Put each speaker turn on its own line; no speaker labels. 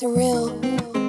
surreal.